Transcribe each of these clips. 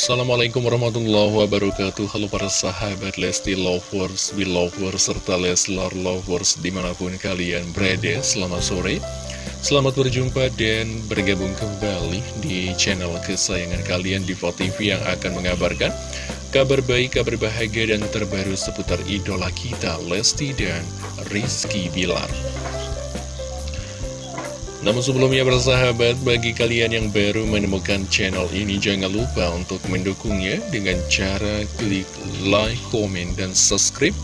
Assalamualaikum warahmatullahi wabarakatuh. Halo para sahabat Lesti Lovers, Belovers, serta Leslar Lovers di mana pun kalian berada Selamat sore. Selamat berjumpa dan bergabung kembali di channel kesayangan kalian di TV yang akan mengabarkan Kabar baik, kabar bahagia dan terbaru seputar idola kita Lesti dan Rizky Bilar namun sebelumnya bersahabat, bagi kalian yang baru menemukan channel ini, jangan lupa untuk mendukungnya dengan cara klik like, komen, dan subscribe.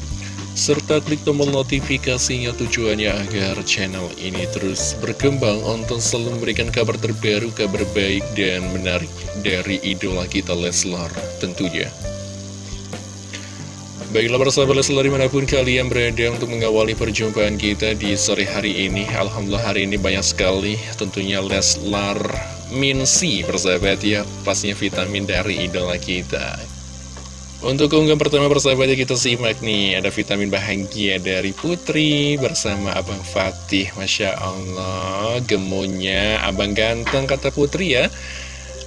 Serta klik tombol notifikasinya tujuannya agar channel ini terus berkembang untuk selalu memberikan kabar terbaru, kabar baik, dan menarik dari idola kita Leslar tentunya. Baiklah persahabat Leslar di mana pun kalian berada untuk mengawali perjumpaan kita di sore hari ini. Alhamdulillah hari ini banyak sekali tentunya Leslar Minsi persahabat ya Pastinya vitamin dari idola kita. Untuk keunggahan pertama persahabat ya kita simak nih Ada vitamin bahagia dari Putri bersama Abang Fatih. Masya Allah gemunya Abang ganteng kata Putri ya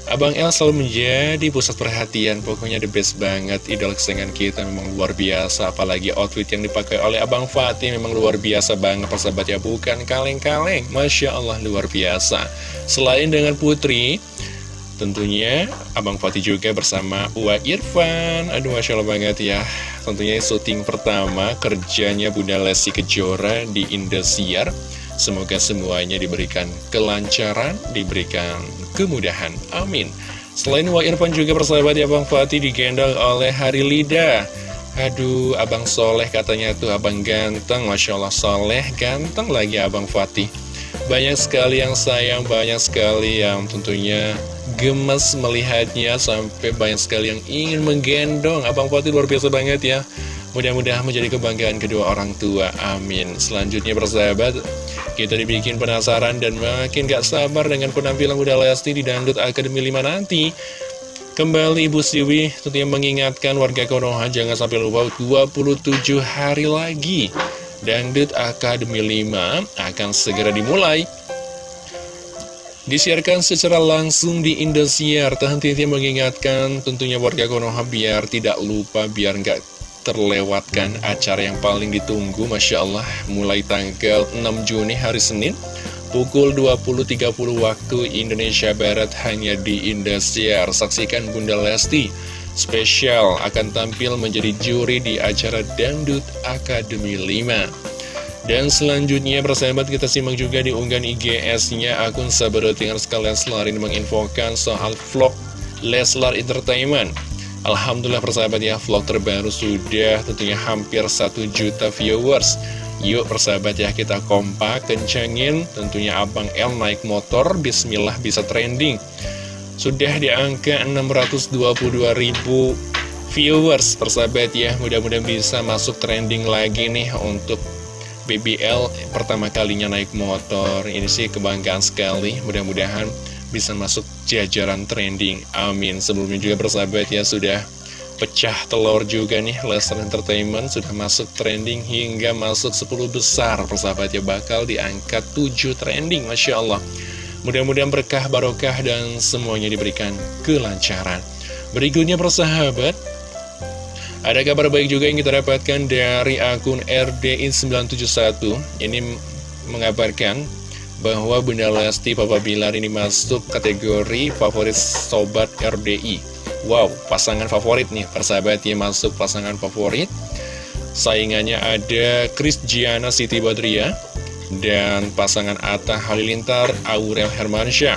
Abang El selalu menjadi pusat perhatian, pokoknya the best banget, idol kesayangan kita memang luar biasa, apalagi outfit yang dipakai oleh Abang Fatih memang luar biasa banget, persahabat ya, bukan kaleng-kaleng, Masya Allah luar biasa. Selain dengan Putri, tentunya Abang Fatih juga bersama Uwa Irfan, aduh Masya Allah banget ya, tentunya syuting pertama kerjanya Bunda Lesti Kejora di Indosiar, Semoga semuanya diberikan kelancaran, diberikan kemudahan. Amin. Selain Wa Irfan juga persahabat ya Bang Fatih digendong oleh Hari Lida. Aduh, Abang Soleh katanya tuh Abang ganteng. Masya Allah Soleh, ganteng lagi Abang Fatih. Banyak sekali yang sayang, banyak sekali yang tentunya gemes melihatnya Sampai banyak sekali yang ingin menggendong Abang Fatih luar biasa banget ya Mudah-mudahan menjadi kebanggaan kedua orang tua, amin. Selanjutnya persahabat, kita dibikin penasaran dan makin gak sabar dengan penampilan Bunda Lesti di Dangdut Akademi 5 nanti. Kembali Ibu Siwi tentunya mengingatkan warga Konoha jangan sampai lupa 27 hari lagi Dangdut Akademi 5 akan segera dimulai. Disiarkan secara langsung di Indosiar. Henti mengingatkan tentunya warga Konoha biar tidak lupa, biar nggak terlewatkan acara yang paling ditunggu Masya Allah mulai tanggal 6 Juni hari Senin pukul 20.30 waktu Indonesia Barat hanya di Indosiar. Saksikan Bunda Lesti spesial akan tampil menjadi juri di acara Dangdut Akademi 5 dan selanjutnya persahabat kita simak juga di unggahan IGS-nya akun Sabarotingan sekalian. Selarin menginfokan soal vlog Leslar Entertainment Alhamdulillah persahabat ya vlog terbaru sudah. Tentunya hampir 1 juta viewers. Yuk persahabat ya kita kompak kencengin. Tentunya Abang L naik motor Bismillah bisa trending. Sudah di angka 622 ribu viewers persahabat ya. Mudah-mudahan bisa masuk trending lagi nih untuk BBL pertama kalinya naik motor. Ini sih kebanggaan sekali. Mudah-mudahan bisa masuk jajaran trending. Amin. Sebelumnya juga bersahabat ya sudah pecah telur juga nih. Lester Entertainment sudah masuk trending hingga masuk 10 besar. Persahabat ya bakal diangkat 7 trending Masya Allah. Mudah-mudahan berkah barokah dan semuanya diberikan kelancaran. Berikutnya persahabat ada kabar baik juga yang kita dapatkan dari akun RDI971 ini mengabarkan bahwa Bunda Lesti Papa Bilar ini masuk kategori favorit Sobat RDI Wow, pasangan favorit nih, persahabat ya masuk pasangan favorit. Saingannya ada Chris Giana Siti Badria Dan pasangan Atta Halilintar Aurel Hermansyah.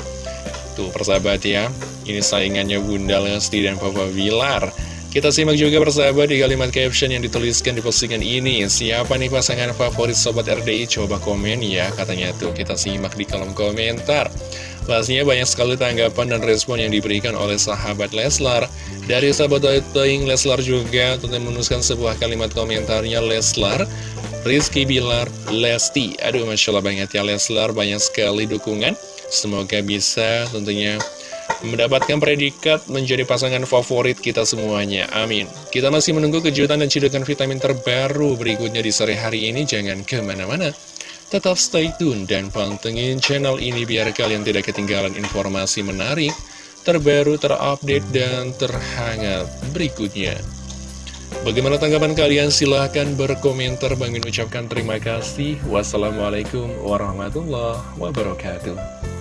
Tuh persahabat ya, ini saingannya Bunda Lesti dan Papa Bilar kita simak juga persahabat di kalimat caption yang dituliskan di postingan ini. Siapa nih pasangan favorit Sobat RDI? Coba komen ya katanya tuh. Kita simak di kolom komentar. Pastinya banyak sekali tanggapan dan respon yang diberikan oleh sahabat Leslar. Dari sahabat Toing Leslar juga tentu menuliskan sebuah kalimat komentarnya Leslar Rizky Bilar, Lesti. Aduh Masya Allah banget ya Leslar. Banyak sekali dukungan. Semoga bisa tentunya mendapatkan predikat menjadi pasangan favorit kita semuanya. Amin. Kita masih menunggu kejutan dan cidukan vitamin terbaru berikutnya di sore hari ini. Jangan ke mana-mana. Tetap stay tune dan pantengin channel ini biar kalian tidak ketinggalan informasi menarik, terbaru, terupdate, dan terhangat berikutnya. Bagaimana tanggapan kalian? Silahkan berkomentar. Bang Min ucapkan terima kasih. Wassalamualaikum warahmatullahi wabarakatuh.